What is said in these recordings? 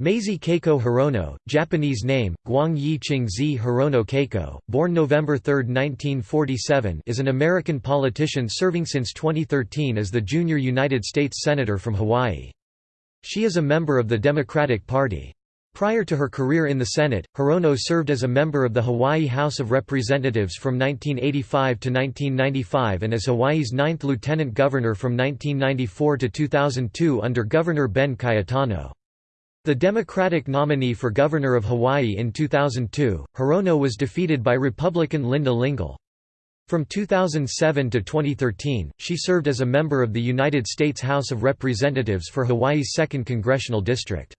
Mazie Keiko Hirono, Japanese name, Guang Yi Qingzi Hirono Keiko, born November 3, 1947 is an American politician serving since 2013 as the junior United States Senator from Hawaii. She is a member of the Democratic Party. Prior to her career in the Senate, Hirono served as a member of the Hawaii House of Representatives from 1985 to 1995 and as Hawaii's ninth lieutenant governor from 1994 to 2002 under Governor Ben Cayetano. The Democratic nominee for governor of Hawaii in 2002, Hirono was defeated by Republican Linda Lingle. From 2007 to 2013, she served as a member of the United States House of Representatives for Hawaii's 2nd Congressional District.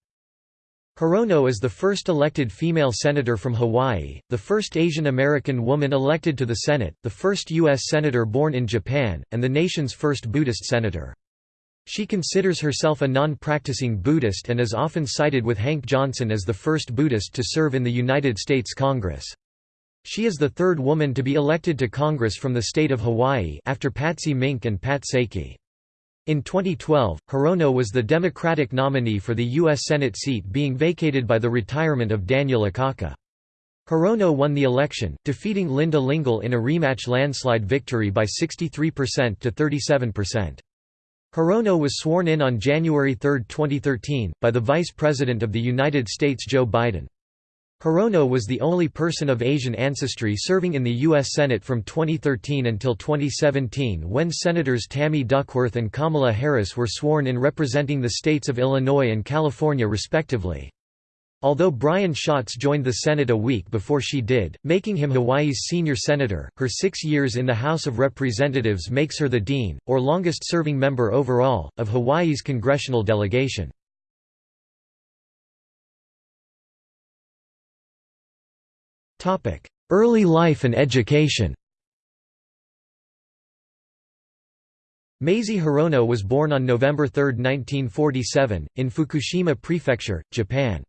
Hirono is the first elected female senator from Hawaii, the first Asian American woman elected to the Senate, the first U.S. senator born in Japan, and the nation's first Buddhist senator. She considers herself a non-practicing Buddhist and is often cited with Hank Johnson as the first Buddhist to serve in the United States Congress. She is the third woman to be elected to Congress from the state of Hawaii after Patsy Mink and Pat Saiki. In 2012, Hirono was the Democratic nominee for the U.S. Senate seat being vacated by the retirement of Daniel Akaka. Hirono won the election, defeating Linda Lingle in a rematch landslide victory by 63% to 37%. Hirono was sworn in on January 3, 2013, by the Vice President of the United States Joe Biden. Hirono was the only person of Asian ancestry serving in the U.S. Senate from 2013 until 2017 when Senators Tammy Duckworth and Kamala Harris were sworn in representing the states of Illinois and California respectively. Although Brian Schatz joined the Senate a week before she did, making him Hawaii's senior senator, her six years in the House of Representatives makes her the dean, or longest-serving member overall, of Hawaii's congressional delegation. Early life and education Mazie Hirono was born on November 3, 1947, in Fukushima Prefecture, Japan.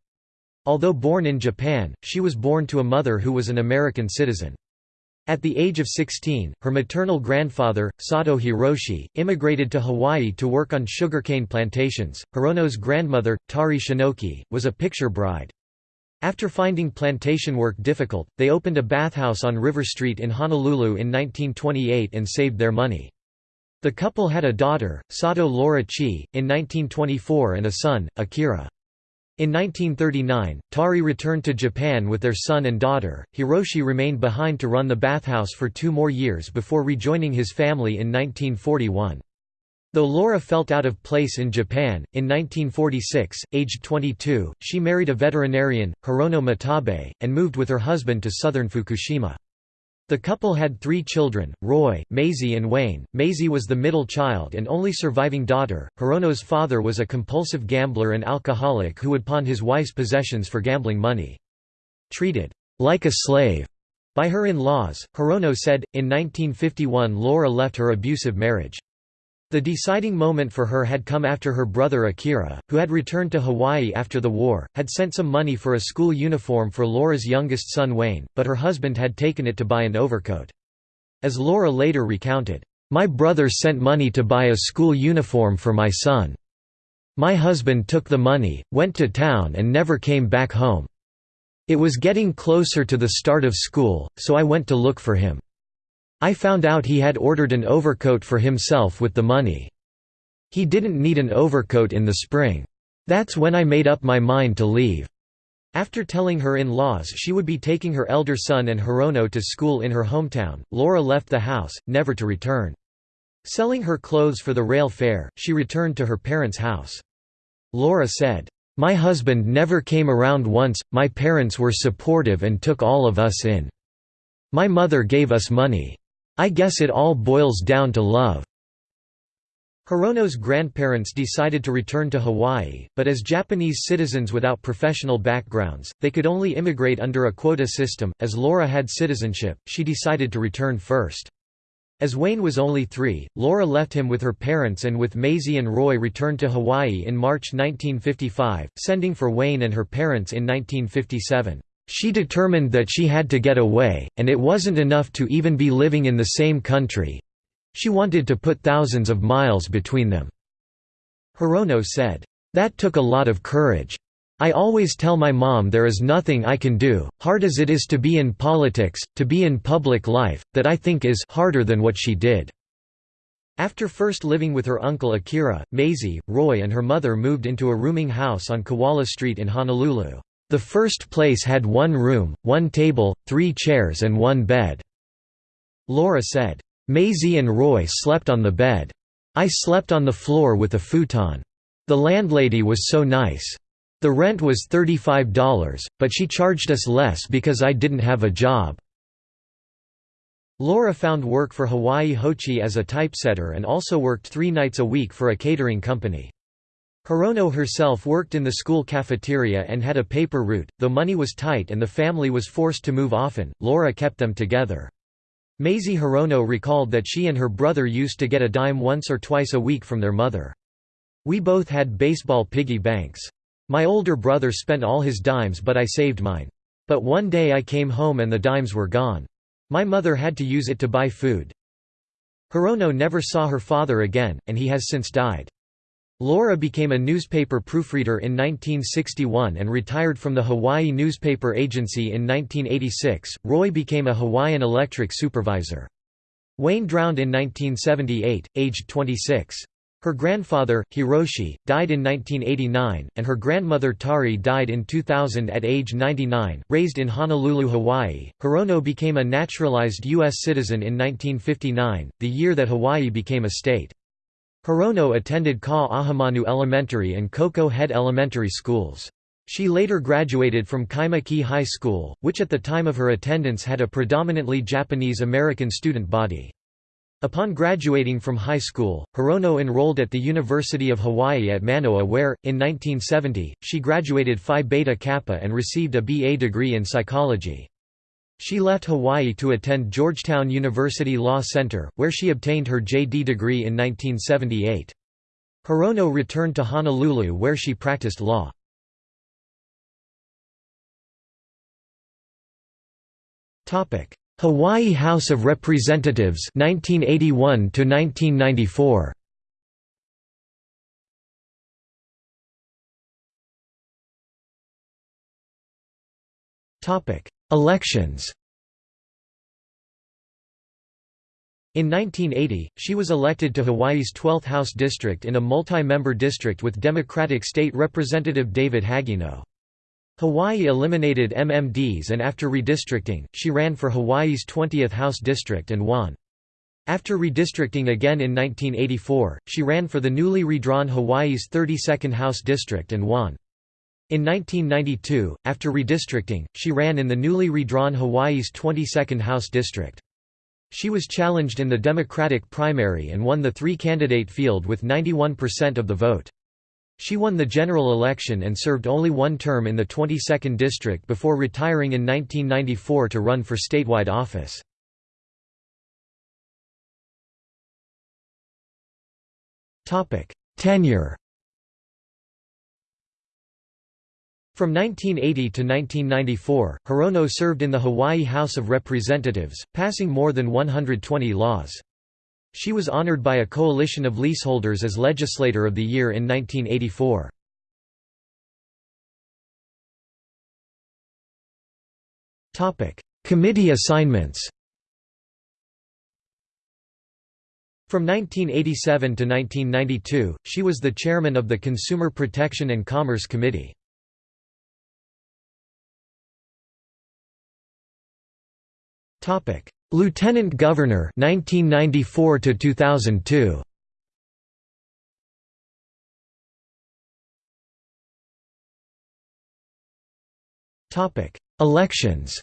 Although born in Japan, she was born to a mother who was an American citizen. At the age of 16, her maternal grandfather, Sato Hiroshi, immigrated to Hawaii to work on sugarcane plantations. Hirono's grandmother, Tari Shinoki, was a picture bride. After finding plantation work difficult, they opened a bathhouse on River Street in Honolulu in 1928 and saved their money. The couple had a daughter, Sato Laura Chi, in 1924 and a son, Akira. In 1939, Tari returned to Japan with their son and daughter. Hiroshi remained behind to run the bathhouse for two more years before rejoining his family in 1941. Though Laura felt out of place in Japan, in 1946, aged 22, she married a veterinarian, Hirono Matabe, and moved with her husband to southern Fukushima. The couple had three children, Roy, Mazie and Wayne. Mazie was the middle child and only surviving daughter. Hirono's father was a compulsive gambler and alcoholic who would pawn his wife's possessions for gambling money. Treated like a slave by her in-laws, Hirono said, in 1951 Laura left her abusive marriage. The deciding moment for her had come after her brother Akira, who had returned to Hawaii after the war, had sent some money for a school uniform for Laura's youngest son Wayne, but her husband had taken it to buy an overcoat. As Laura later recounted, "...my brother sent money to buy a school uniform for my son. My husband took the money, went to town and never came back home. It was getting closer to the start of school, so I went to look for him. I found out he had ordered an overcoat for himself with the money. He didn't need an overcoat in the spring. That's when I made up my mind to leave." After telling her in-laws she would be taking her elder son and Hirono to school in her hometown, Laura left the house, never to return. Selling her clothes for the rail fare, she returned to her parents' house. Laura said, "'My husband never came around once, my parents were supportive and took all of us in. My mother gave us money. I guess it all boils down to love. Hirono's grandparents decided to return to Hawaii, but as Japanese citizens without professional backgrounds, they could only immigrate under a quota system. As Laura had citizenship, she decided to return first. As Wayne was only three, Laura left him with her parents and with Mazie and Roy returned to Hawaii in March 1955, sending for Wayne and her parents in 1957. She determined that she had to get away, and it wasn't enough to even be living in the same country. She wanted to put thousands of miles between them. Hirono said, "That took a lot of courage. I always tell my mom there is nothing I can do, hard as it is to be in politics, to be in public life, that I think is harder than what she did." After first living with her uncle Akira, Mazie, Roy and her mother moved into a rooming house on Kewalo Street in Honolulu. The first place had one room, one table, three chairs and one bed." Laura said, "Mazie and Roy slept on the bed. I slept on the floor with a futon. The landlady was so nice. The rent was $35, but she charged us less because I didn't have a job." Laura found work for Hawaii Hochi as a typesetter and also worked three nights a week for a catering company. Hirono herself worked in the school cafeteria and had a paper route, though money was tight and the family was forced to move often, Laura kept them together. Mazie Hirono recalled that she and her brother used to get a dime once or twice a week from their mother. We both had baseball piggy banks. My older brother spent all his dimes but I saved mine. But one day I came home and the dimes were gone. My mother had to use it to buy food. Hirono never saw her father again, and he has since died. Laura became a newspaper proofreader in 1961 and retired from the Hawaii Newspaper Agency in 1986. Roy became a Hawaiian Electric supervisor. Wayne drowned in 1978, aged 26. Her grandfather, Hiroshi, died in 1989, and her grandmother Tari died in 2000 at age 99. Raised in Honolulu, Hawaii, Hirono became a naturalized U.S. citizen in 1959, the year that Hawaii became a state. Hirono attended Ka'ahumanu Elementary and Koko Head Elementary schools. She later graduated from Kaimuki High School, which at the time of her attendance had a predominantly Japanese-American student body. Upon graduating from high school, Hirono enrolled at the University of Hawaii at Manoa where, in 1970, she graduated Phi Beta Kappa and received a BA degree in psychology. She left Hawaii to attend Georgetown University Law Center, where she obtained her JD degree in 1978. Hirono returned to Honolulu where she practiced law. Topic: Hawaii House of Representatives 1981 to 1994 Topic Elections In 1980, she was elected to Hawaii's 12th House District in a multi-member district with Democratic State Representative David Hagino. Hawaii eliminated MMDs and after redistricting, she ran for Hawaii's 20th House District and won. After redistricting again in 1984, she ran for the newly redrawn Hawaii's 32nd House District and won. In 1992, after redistricting, she ran in the newly redrawn Hawaii's 22nd House District. She was challenged in the Democratic primary and won the three-candidate field with 91% of the vote. She won the general election and served only one term in the 22nd district before retiring in 1994 to run for statewide office. Tenure From 1980 to 1994, Hirono served in the Hawaii House of Representatives, passing more than 120 laws. She was honored by a coalition of leaseholders as Legislator of the Year in 1984. Committee assignments From 1987 to 1992, she was the chairman of the Consumer Protection and Commerce Committee. Topic: Lieutenant Governor 1994 to 2002 Topic. Elections.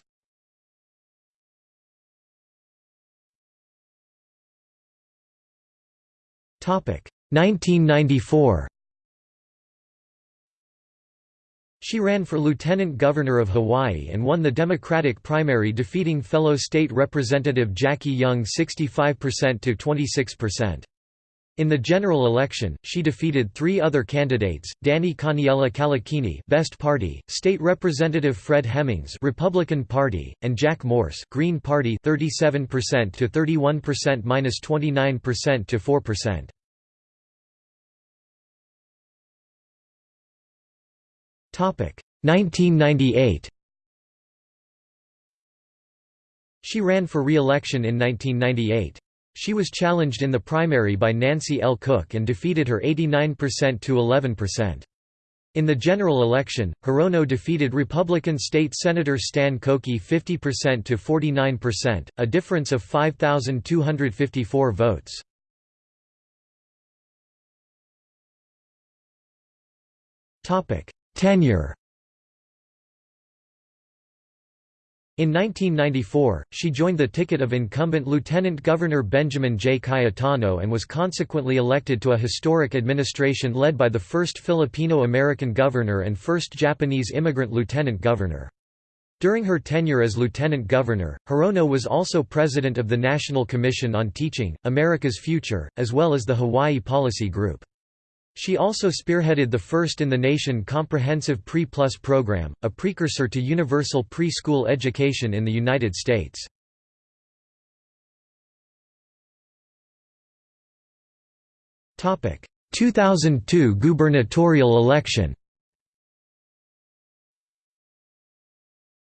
Topic. 1994 She ran for lieutenant governor of Hawaii and won the Democratic primary defeating fellow state representative Jackie Young 65% to 26%. In the general election, she defeated three other candidates: Danny Kaniela Kaleikini, Best Party; State Representative Fred Hemmings, Republican Party; and Jack Morse, Green Party, 37% to 31% minus 29% to 4%. 1998 She ran for re-election in 1998. She was challenged in the primary by Nancy L. Cook and defeated her 89% to 11%. In the general election, Hirono defeated Republican State Senator Stan Koki 50% to 49%, a difference of 5,254 votes. Tenure In 1994, she joined the ticket of incumbent Lieutenant Governor Benjamin J. Cayetano and was consequently elected to a historic administration led by the first Filipino-American governor and first Japanese immigrant lieutenant governor. During her tenure as lieutenant governor, Hirono was also president of the National Commission on Teaching, America's Future, as well as the Hawaii Policy Group. She also spearheaded the first-in-the-nation comprehensive Pre-Plus program, a precursor to universal preschool education in the United States. Topic: 2002 gubernatorial election.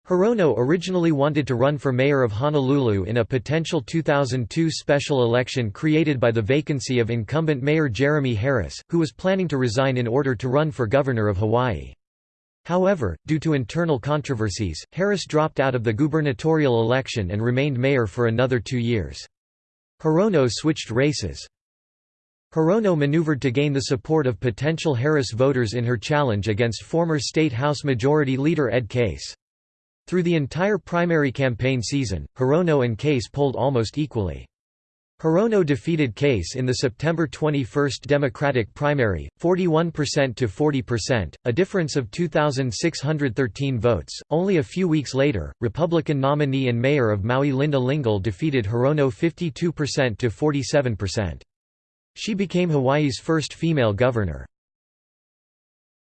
Hirono originally wanted to run for mayor of Honolulu in a potential 2002 special election created by the vacancy of incumbent mayor Jeremy Harris, who was planning to resign in order to run for governor of Hawaii. However, due to internal controversies, Harris dropped out of the gubernatorial election and remained mayor for another two years. Hirono switched races. Hirono maneuvered to gain the support of potential Harris voters in her challenge against former State House Majority Leader Ed Case. Through the entire primary campaign season, Hirono and Case polled almost equally. Hirono defeated Case in the September 21 Democratic primary, 41% to 40%, a difference of 2,613 votes. Only a few weeks later, Republican nominee and mayor of Maui Linda Lingle defeated Hirono 52% to 47%. She became Hawaii's first female governor.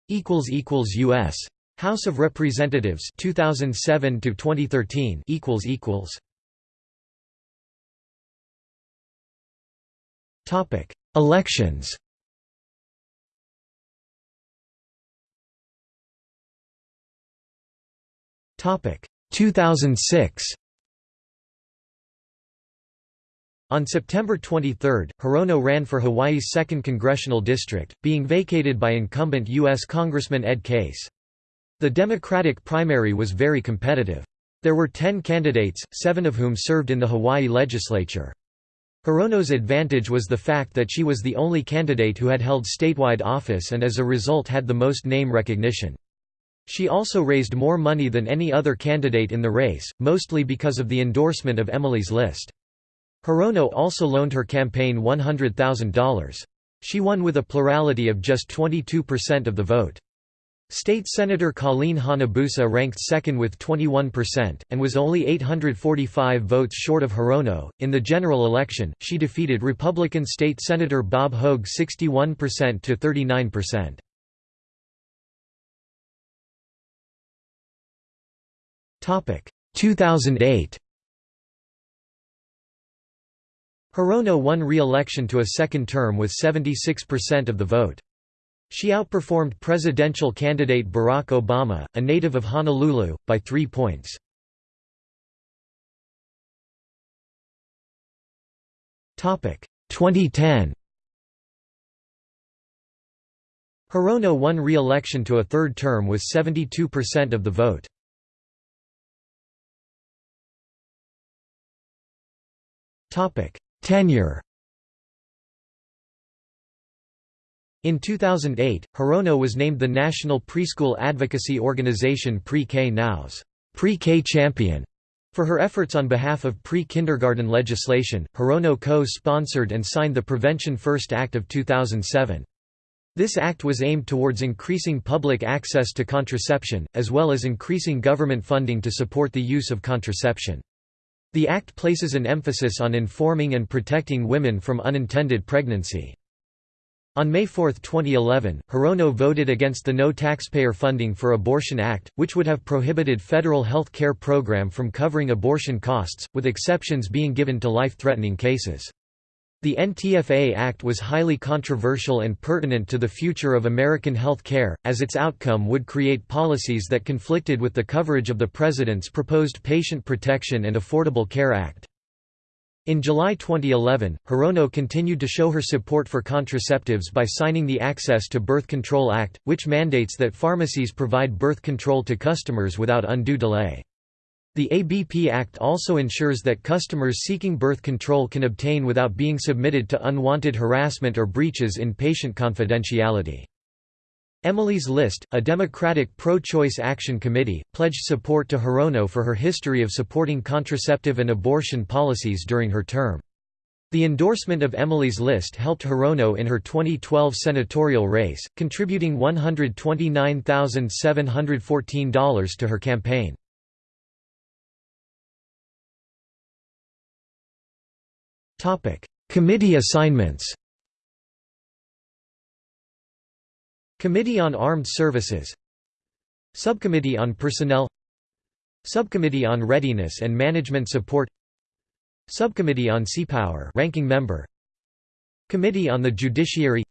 U.S. House of Representatives 2007 to 2013 equals equals Topic Elections Topic 2006 On September 23, Hirono ran for Hawaii's 2nd congressional district, being vacated by incumbent U.S. Congressman Ed Case. The Democratic primary was very competitive. There were ten candidates, seven of whom served in the Hawaii legislature. Hirono's advantage was the fact that she was the only candidate who had held statewide office and as a result had the most name recognition. She also raised more money than any other candidate in the race, mostly because of the endorsement of Emily's List. Hirono also loaned her campaign $100,000. She won with a plurality of just 22% of the vote. State Senator Colleen Hanabusa ranked second with 21%, and was only 845 votes short of Hirono. In the general election, she defeated Republican State Senator Bob Hogue 61% to 39%. Topic 2008. Hirono won re-election to a second term with 76% of the vote. She outperformed presidential candidate Barack Obama, a native of Honolulu, by three points. Topic 2010. Hirono won re-election to a third term with 72% of the vote. Topic: Tenure. In 2008, Hirono was named the national preschool advocacy organization Pre-K Now's Pre-K Champion. For her efforts on behalf of pre-kindergarten legislation, Hirono co-sponsored and signed the Prevention First Act of 2007. This act was aimed towards increasing public access to contraception, as well as increasing government funding to support the use of contraception. The act places an emphasis on informing and protecting women from unintended pregnancy. On May 4, 2011, Hirono voted against the No Taxpayer Funding for Abortion Act, which would have prohibited federal health care program from covering abortion costs, with exceptions being given to life-threatening cases. The NTFA Act was highly controversial and pertinent to the future of American health care, as its outcome would create policies that conflicted with the coverage of the President's proposed Patient Protection and Affordable Care Act. In July 2011, Hirono continued to show her support for contraceptives by signing the Access to Birth Control Act, which mandates that pharmacies provide birth control to customers without undue delay. The ABP Act also ensures that customers seeking birth control can obtain without being submitted to unwanted harassment or breaches in patient confidentiality. Emily's List, a Democratic pro-choice action committee, pledged support to Hirono for her history of supporting contraceptive and abortion policies during her term. The endorsement of Emily's List helped Hirono in her 2012 senatorial race, contributing $129,714 to her campaign. Committee assignments Committee on Armed Services. Subcommittee on Personnel. Subcommittee on Readiness and Management Support. Subcommittee on Seapower ranking member. Committee on the Judiciary.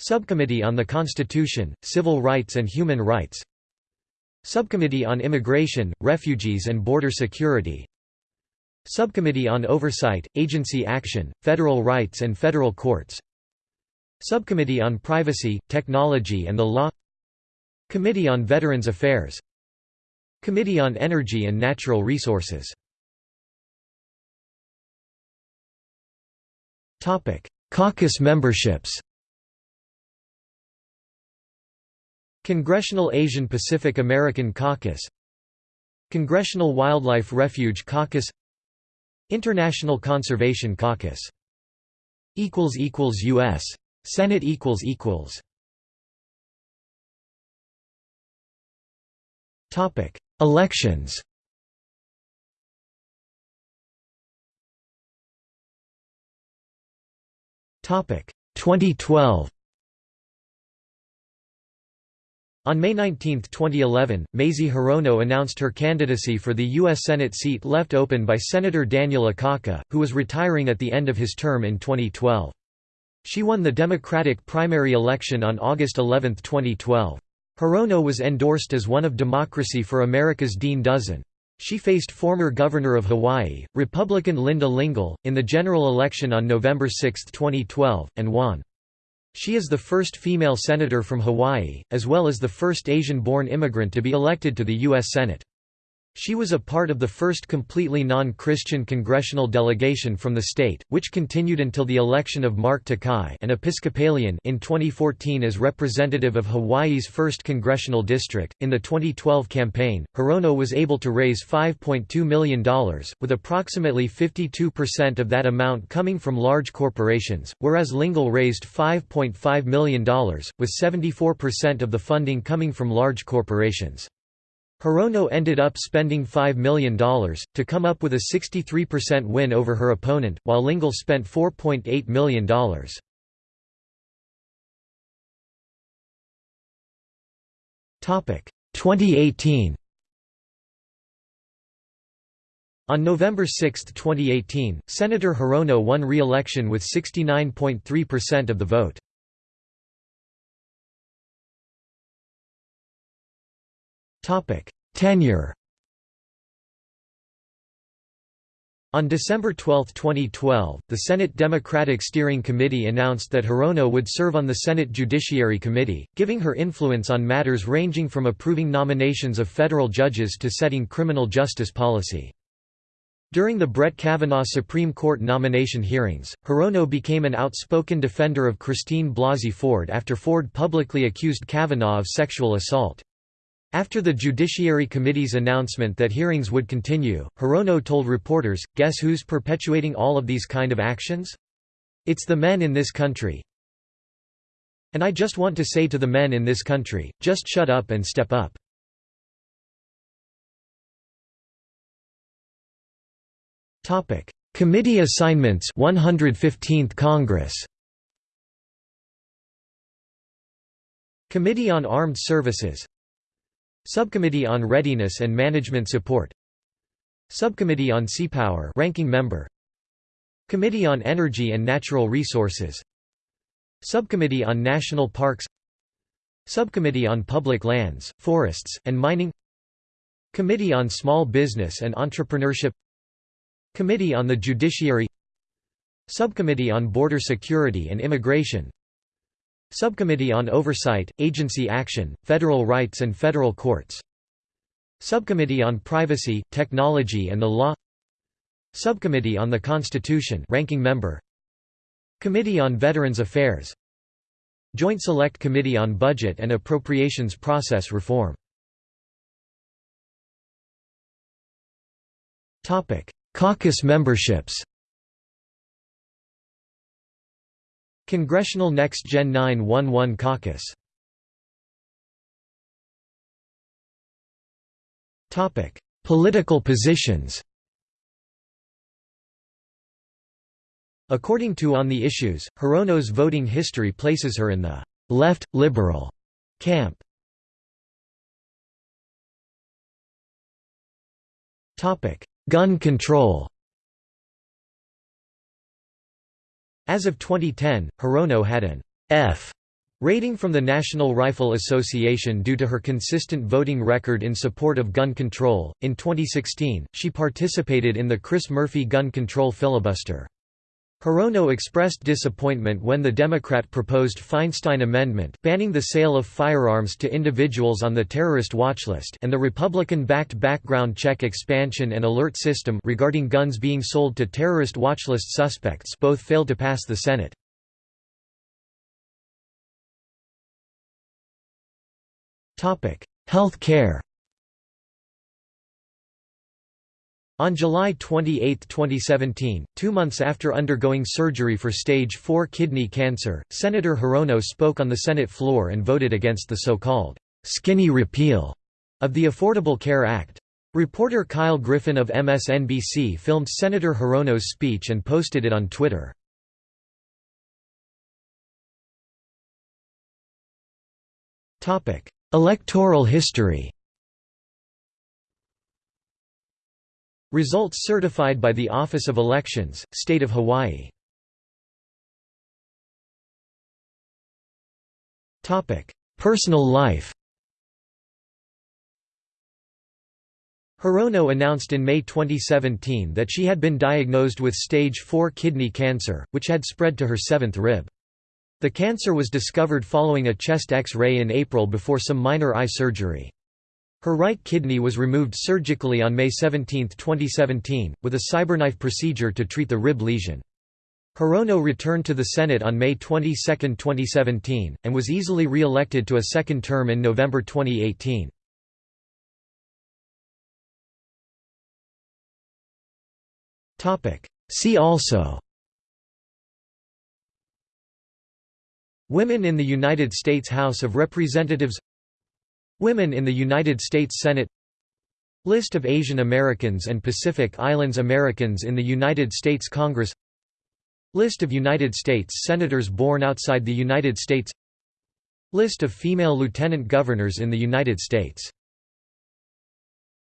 Subcommittee on the Constitution, Civil Rights and Human Rights. Subcommittee on Immigration, Refugees and Border Security. Subcommittee on Oversight, Agency Action, Federal Rights and Federal Courts Subcommittee on Privacy, Technology and the Law Committee on Veterans Affairs Committee on Energy and Natural Resources Caucus memberships Congressional Asian Pacific American Caucus Congressional Wildlife Refuge Caucus International Conservation Caucus U.S. Senate equals equals Topic: Elections. Topic: 2012. On May 19, 2011, Mazie Hirono announced her candidacy for the U.S. Senate seat left open by Senator Daniel Akaka, who was retiring at the end of his term in 2012. She won the Democratic primary election on August 11, 2012. Hirono was endorsed as one of Democracy for America's Dean Dozen. She faced former Governor of Hawaii, Republican Linda Lingle, in the general election on November 6, 2012, and won. She is the first female senator from Hawaii, as well as the first Asian-born immigrant to be elected to the U.S. Senate. She was a part of the first completely non-Christian congressional delegation from the state, which continued until the election of Mark Takai an Episcopalian in 2014 as representative of Hawaii's 1st congressional district. In the 2012 campaign, Hirono was able to raise $5.2 million, with approximately 52% of that amount coming from large corporations, whereas Lingle raised $5.5 million, with 74% of the funding coming from large corporations. Hirono ended up spending $5 million, to come up with a 63% win over her opponent, while Lingle spent $4.8 million. Topic 2018 On November 6, 2018, Senator Hirono won re-election with 69.3% of the vote. Tenure On December 12, 2012, the Senate Democratic Steering Committee announced that Hirono would serve on the Senate Judiciary Committee, giving her influence on matters ranging from approving nominations of federal judges to setting criminal justice policy. During the Brett Kavanaugh Supreme Court nomination hearings, Hirono became an outspoken defender of Christine Blasey Ford after Ford publicly accused Kavanaugh of sexual assault. After the Judiciary Committee's announcement that hearings would continue, Hirono told reporters, guess who's perpetuating all of these kind of actions? It's the men in this country. And I just want to say to the men in this country, just shut up and step up. Committee assignments 115th Congress Committee on Armed Services Subcommittee on Readiness and Management Support. Subcommittee on Seapower ranking member. Committee on Energy and Natural Resources. Subcommittee on National Parks. Subcommittee on Public Lands, Forests, and Mining. Committee on Small Business and Entrepreneurship. Committee on the Judiciary. Subcommittee on Border Security and Immigration Subcommittee on Oversight, Agency Action, Federal Rights and Federal Courts. Subcommittee on Privacy, Technology and the Law. Subcommittee on the Constitution ranking member. Committee on Veterans Affairs. Joint Select Committee on Budget and Appropriations Process Reform. Caucus memberships Congressional Next Gen 911 Caucus. Political positions. According to On the Issues, Hirono's voting history places her in the «left, liberal» camp. Gun control As of 2010, Hirono had an F rating from the National Rifle Association due to her consistent voting record in support of gun control. In 2016, she participated in the Chris Murphy gun control filibuster. Hirono expressed disappointment when the Democrat proposed Feinstein Amendment banning the sale of firearms to individuals on the terrorist watchlist and the Republican-backed background check expansion and alert system regarding guns being sold to terrorist watchlist suspects both failed to pass the Senate. Health care On July 28, 2017, two months after undergoing surgery for stage 4 kidney cancer, Senator Hirono spoke on the Senate floor and voted against the so-called «skinny repeal» of the Affordable Care Act. Reporter Kyle Griffin of MSNBC filmed Senator Hirono's speech and posted it on Twitter. Electoral history Results certified by the Office of Elections, State of Hawaii Personal life Hirono announced in May 2017 that she had been diagnosed with stage 4 kidney cancer, which had spread to her seventh rib. The cancer was discovered following a chest X-ray in April before some minor eye surgery. Her right kidney was removed surgically on May 17, 2017, with a cyberknife procedure to treat the rib lesion. Hirono returned to the Senate on May 22, 2017, and was easily re-elected to a second term in November 2018. See also Women in the United States House of Representatives Women in the United States Senate List of Asian Americans and Pacific Islands Americans in the United States Congress List of United States Senators born outside the United States List of female lieutenant governors in the United States